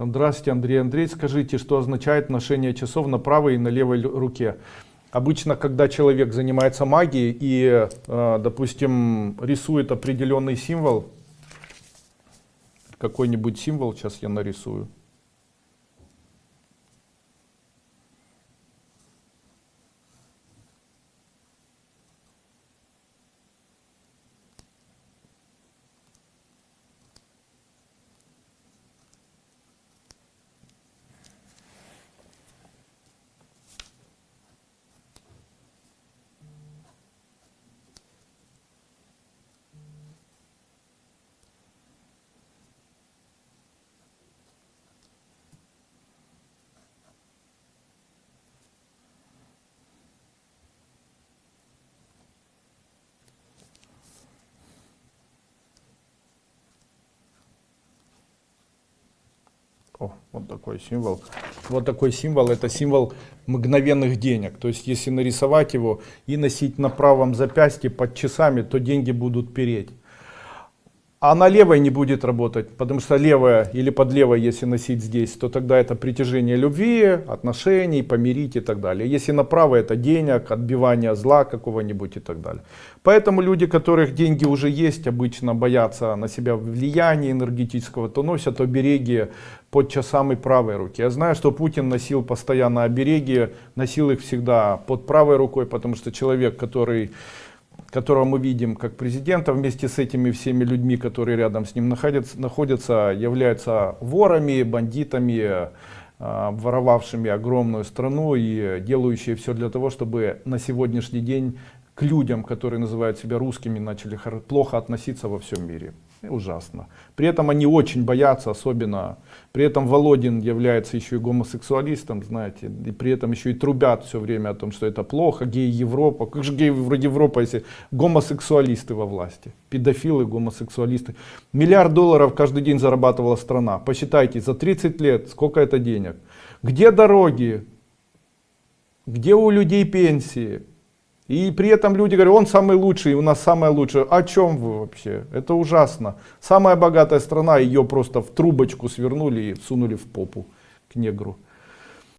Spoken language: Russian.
Здравствуйте, Андрей Андрей. Скажите, что означает ношение часов на правой и на левой руке? Обычно, когда человек занимается магией и, э, допустим, рисует определенный символ, какой-нибудь символ, сейчас я нарисую. О, вот такой символ. Вот такой символ, это символ мгновенных денег. То есть, если нарисовать его и носить на правом запястье под часами, то деньги будут переть. А на левой не будет работать, потому что левая или под левой, если носить здесь, то тогда это притяжение любви, отношений, помирить и так далее. Если на правой это денег, отбивание зла какого-нибудь и так далее. Поэтому люди, у которых деньги уже есть, обычно боятся на себя влияния энергетического, то носят обереги под часами правой руки. Я знаю, что Путин носил постоянно обереги, носил их всегда под правой рукой, потому что человек, который которого мы видим как президента, вместе с этими всеми людьми, которые рядом с ним находятся, находятся являются ворами, бандитами, э, воровавшими огромную страну и делающие все для того, чтобы на сегодняшний день к людям, которые называют себя русскими, начали плохо относиться во всем мире ужасно. При этом они очень боятся, особенно, при этом Володин является еще и гомосексуалистом, знаете, и при этом еще и трубят все время о том, что это плохо, геи Европа, как же геи вроде Европа, если гомосексуалисты во власти, педофилы, гомосексуалисты. Миллиард долларов каждый день зарабатывала страна, посчитайте, за 30 лет сколько это денег. Где дороги, где у людей пенсии, и при этом люди говорят, он самый лучший, у нас самое лучшее. О чем вы вообще? Это ужасно. Самая богатая страна, ее просто в трубочку свернули и всунули в попу к негру.